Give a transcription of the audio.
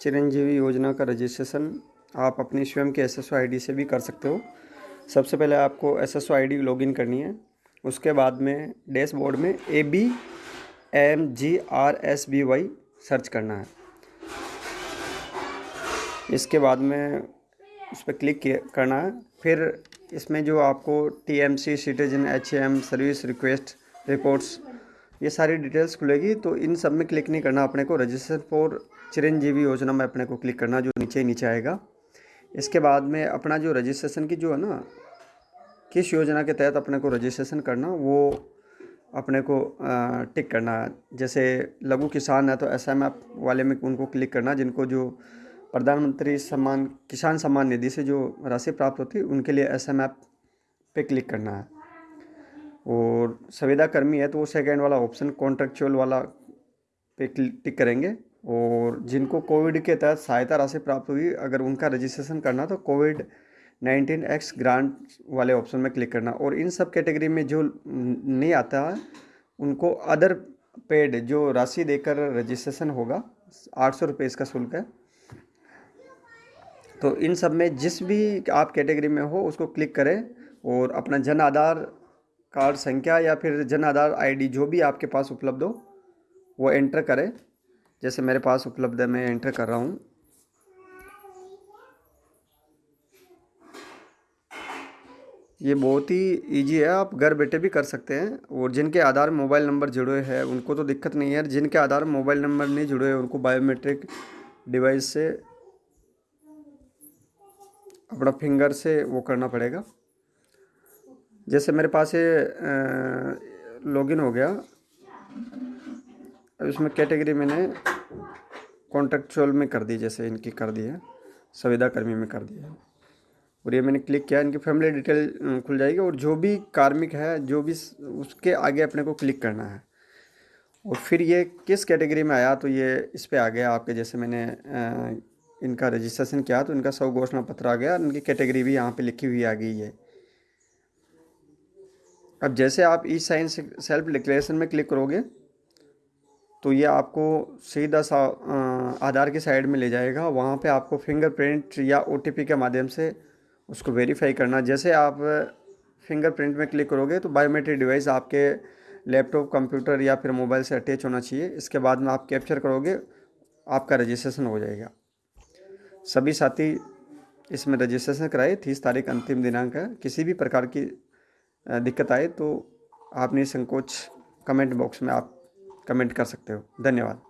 चिरंजीवी योजना का रजिस्ट्रेशन आप अपनी स्वयं के एस एस से भी कर सकते हो। सबसे पहले आपको एस एस लॉगिन करनी है। उसके बाद में डैशबोर्ड में A B M G R S B Y search करना है। इसके बाद में उस पर क्लिक करना है। फिर इसमें जो आपको T M C citizen H M service request reports ये सारी डिटेल्स खुलेगी तो इन सब में क्लिक नहीं करना अपने को। रजिस्टर फॉर चिरंजीवी योजना में अपने को क्लिक करना, जो नीचे नीचे आएगा। इसके बाद में अपना जो रजिस्ट्रेशन की जो है ना, किस योजना के तहत अपने को रजिस्ट्रेशन करना, वो अपने को टिक करना है। जैसे लघु किसान है तो एस एम एफ़ वाले में उनको क्लिक करना, जिनको जो प्रधानमंत्री सम्मान, किसान सम्मान निधि से जो राशि प्राप्त होती है, उनके लिए एस एम एफ़ पे क्लिक करना है। और संविदा कर्मी है तो वो सेकेंड वाला ऑप्शन कॉन्ट्रेक्चुअल वाला पे टिक करेंगे। और जिनको कोविड के तहत सहायता राशि प्राप्त हुई, अगर उनका रजिस्ट्रेशन करना तो कोविड नाइनटीन एक्स ग्रांट वाले ऑप्शन में क्लिक करना। और इन सब कैटेगरी में जो नहीं आता है, उनको अदर पेड जो राशि देकर रजिस्ट्रेशन होगा, आठ सौ रुपये इसका शुल्क है। तो इन सब में जिस भी आप कैटेगरी में हो, उसको क्लिक करें और अपना जन आधार कार्ड संख्या या फिर जन आधार आईडी जो भी आपके पास उपलब्ध हो, वो एंटर करें। जैसे मेरे पास उपलब्ध है, मैं एंटर कर रहा हूँ। ये बहुत ही इजी है, आप घर बैठे भी कर सकते हैं। और जिनके आधार मोबाइल नंबर जुड़े हैं, उनको तो दिक्कत नहीं है। जिनके आधार मोबाइल नंबर नहीं जुड़े हैं उनको बायोमेट्रिक डिवाइस से अपना फिंगर से वो करना पड़ेगा। जैसे मेरे पास ये लॉगिन हो गया। अब इसमें कैटेगरी मैंने कॉन्ट्रेक्चुअल में कर दी, जैसे इनकी कर दी है संविदा कर्मी में कर दी है। और ये मैंने क्लिक किया, इनकी फैमिली डिटेल खुल जाएगी और जो भी कार्मिक है, जो भी उसके आगे अपने को क्लिक करना है। और फिर ये किस कैटेगरी में आया तो ये इस पर आ गया आपके, जैसे मैंने इनका रजिस्ट्रेशन किया तो इनका सब घोषणा पत्र आ गया, इनकी कैटेगरी भी यहाँ पे लिखी हुई आ गई है। अब जैसे आप ई साइन सेल्फ डिक्लेरेशन में क्लिक करोगे तो ये आपको सीधा सा आधार की साइड में ले जाएगा। वहाँ पे आपको फिंगरप्रिंट या ओटीपी के माध्यम से उसको वेरीफाई करना। जैसे आप फिंगरप्रिंट में क्लिक करोगे तो बायोमेट्रिक डिवाइस आपके लैपटॉप कंप्यूटर या फिर मोबाइल से अटैच होना चाहिए। इसके बाद में आप कैप्चर करोगे, आपका रजिस्ट्रेशन हो जाएगा। सभी साथी इसमें रजिस्ट्रेशन कराए। तीस तारीख अंतिम दिनांक है। किसी भी प्रकार की दिक्कत आए तो आपने संकोच कमेंट बॉक्स में आप कमेंट कर सकते हो। धन्यवाद।